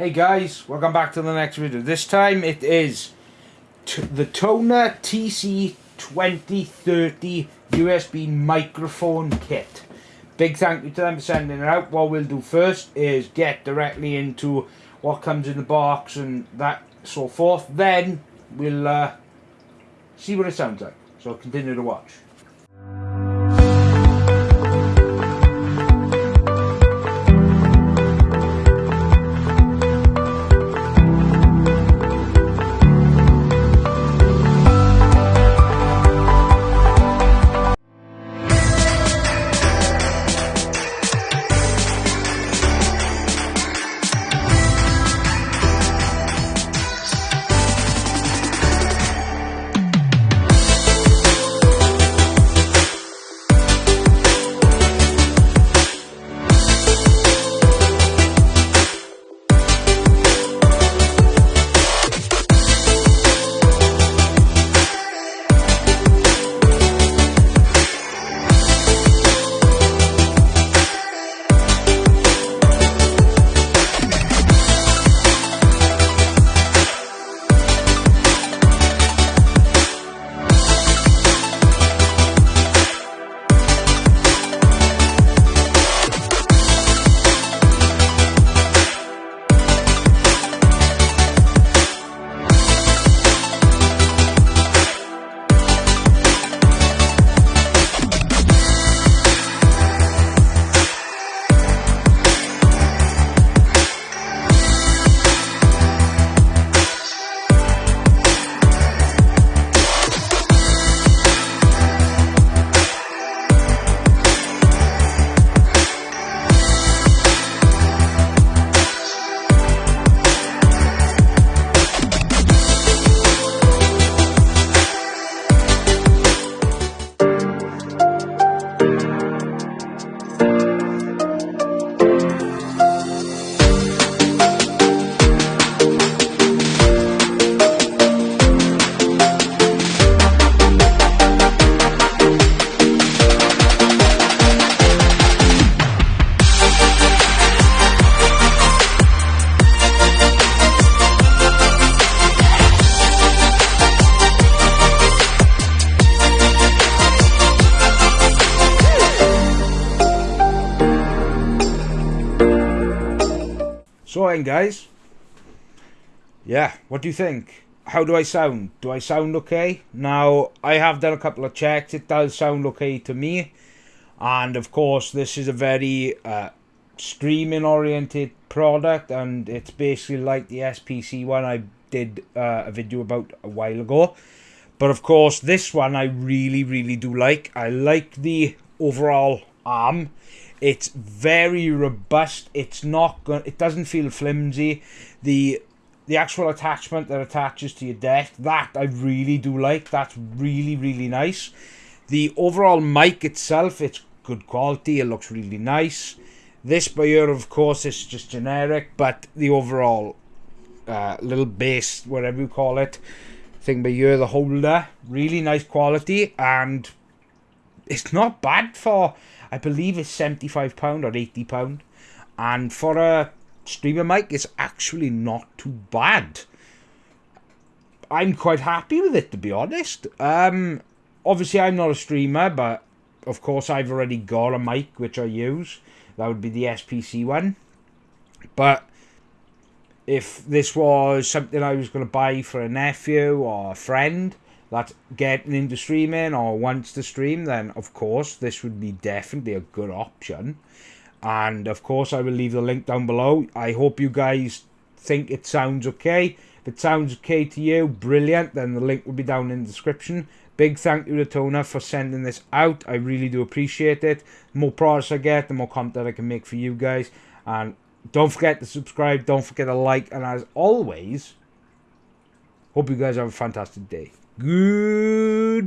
Hey guys, welcome back to the next video. This time it is the Tonor TC2030 USB microphone kit. Big thank you to them for sending it out. What we'll do first is get directly into what comes in the box and that so forth. Then we'll uh, see what it sounds like. So continue to watch. Then guys, yeah, what do you think? How do I sound? Do I sound okay? Now, I have done a couple of checks. It does sound okay to me. And of course, this is a very uh, streaming oriented product and it's basically like the SPC one I did uh, a video about a while ago. But of course, this one I really, really do like. I like the overall arm. It's very robust. It's not going. It doesn't feel flimsy. The the actual attachment that attaches to your deck that I really do like. That's really really nice. The overall mic itself, it's good quality. It looks really nice. This by of course, is just generic, but the overall uh, little base, whatever you call it, thing by here, the holder, really nice quality, and it's not bad for I believe it's £75 or £80. And for a streamer mic, it's actually not too bad. I'm quite happy with it, to be honest. Um, obviously, I'm not a streamer, but of course, I've already got a mic which I use. That would be the SPC one. But if this was something I was going to buy for a nephew or a friend, that's getting into streaming or wants to stream, then of course this would be definitely a good option. And of course, I will leave the link down below. I hope you guys think it sounds okay. If it sounds okay to you, brilliant. Then the link will be down in the description. Big thank you to Tonor for sending this out. I really do appreciate it. The more products I get, the more content I can make for you guys. And don't forget to subscribe. Don't forget to like. And as always, hope you guys have a fantastic day. Goodbye.